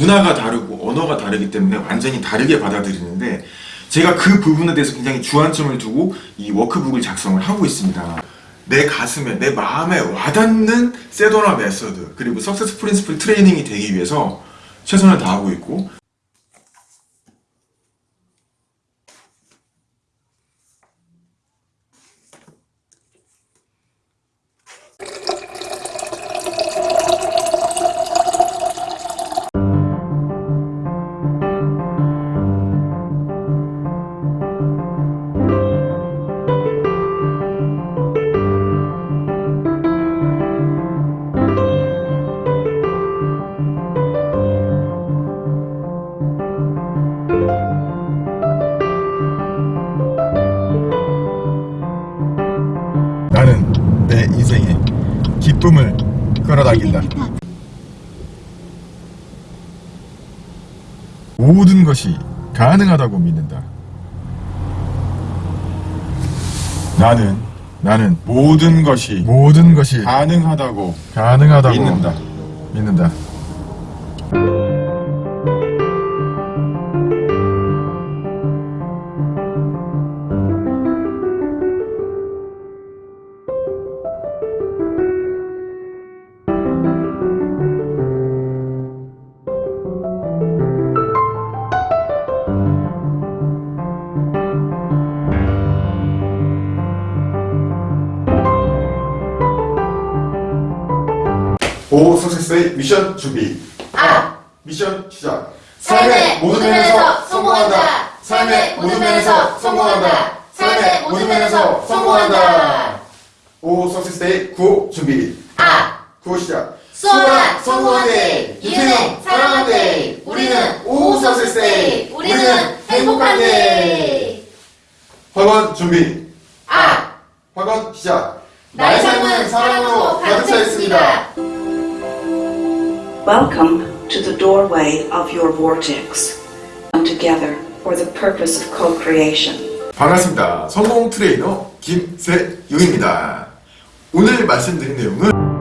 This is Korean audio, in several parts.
문화가 다르고 언어가 다르기 때문에 완전히 다르게 받아들이는데 제가 그 부분에 대해서 굉장히 주안점을 두고 이 워크북을 작성을 하고 있습니다. 내 가슴에 내 마음에 와닿는 Sedona Method 그리고 Success Principle 트레이닝이 되기 위해서 최선을 다하고 있고 나는 내 인생에 기쁨을 끌어당긴다. 모든 것이 가능하다고 믿는다. 나는 나는 모든 것이 모든 것이 가능하다고 가능하다고 믿는다. 믿는다. 오 석세스의 미션 준비. 아! 미션 시작. 삶의 모든 면에서 성공한다. 삶의 모든 면에서 성공한다. 삶의 모든 면에서 성공한다. 오 석세스의 구호 준비. 아! 구호 시작. 수원아 성공한대. 이은혜 사랑한대. 우리는 오 석세스데이. 우리는 행복한데. 화관 준비. 아! 화관 시작. 나의 삶은 사랑으로 가득 차 있습니다. Welcome to the doorway of your vortex. Come together for the purpose of co-creation. 반갑습니다. 성공 트레이너 김세용입니다. 오늘 말씀드린 내용은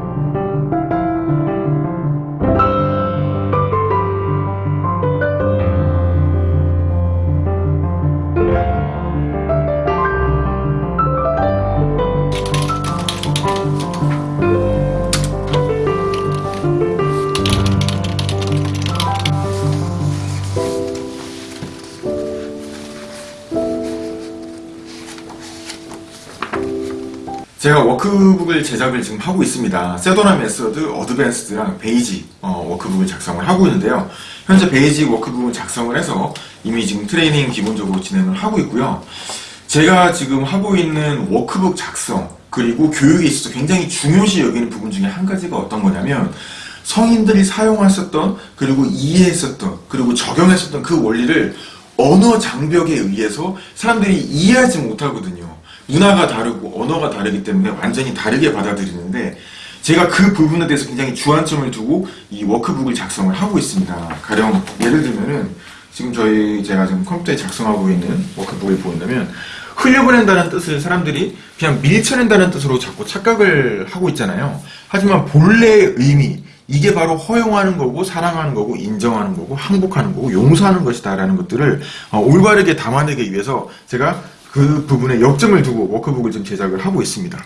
제가 워크북을 제작을 지금 하고 있습니다. Sedona Method, advanced랑 basic 어, 워크북을 작성을 하고 있는데요. 현재 basic 워크북을 작성을 해서 이미 지금 트레이닝 기본적으로 진행을 하고 있고요. 제가 지금 하고 있는 워크북 작성 그리고 교육에 있어서 굉장히 중요시 여기는 부분 중에 한 가지가 어떤 거냐면 성인들이 사용했었던 그리고 이해했었던 그리고 적용했었던 그 원리를 언어 장벽에 의해서 사람들이 이해하지 못하거든요. 문화가 다르고 언어가 다르기 때문에 완전히 다르게 받아들이는데 제가 그 부분에 대해서 굉장히 주안점을 두고 이 워크북을 작성을 하고 있습니다. 가령 예를 들면은 지금 저희 제가 지금 컴퓨터에 작성하고 있는 워크북을 보인다면 흘려보낸다는 뜻을 사람들이 그냥 밀쳐낸다는 뜻으로 자꾸 착각을 하고 있잖아요. 하지만 본래의 의미 이게 바로 허용하는 거고 사랑하는 거고 인정하는 거고 항복하는 거고 용서하는 것이다 라는 것들을 어, 올바르게 담아내기 위해서 제가 그 부분에 역점을 두고 워크북을 지금 제작을 하고 있습니다.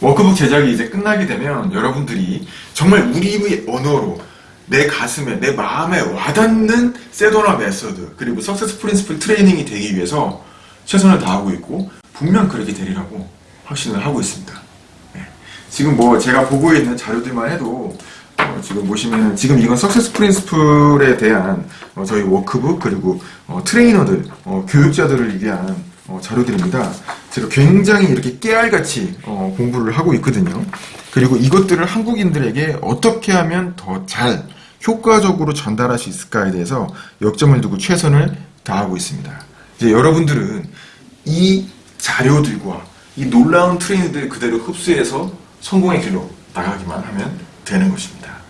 워크북 제작이 이제 끝나게 되면 여러분들이 정말 우리의 언어로 내 가슴에 내 마음에 와닿는 Sedona Method 그리고 Success Principle 트레이닝이 되기 위해서 최선을 다하고 있고 분명 그렇게 되리라고 확신을 하고 있습니다. 네. 지금 뭐 제가 보고 있는 자료들만 해도 어, 지금 보시면 지금 이건 Success Principle에 대한 어, 저희 워크북 그리고 어, 트레이너들 어, 교육자들을 위한 어, 자료들입니다. 제가 굉장히 이렇게 깨알같이 어, 공부를 하고 있거든요. 그리고 이것들을 한국인들에게 어떻게 하면 더 잘 효과적으로 전달할 수 있을까에 대해서 역점을 두고 최선을 다하고 있습니다. 이제 여러분들은 이 자료들과 이 놀라운 트레이닝들 그대로 흡수해서 성공의 길로 나가기만 하면 되는 것입니다.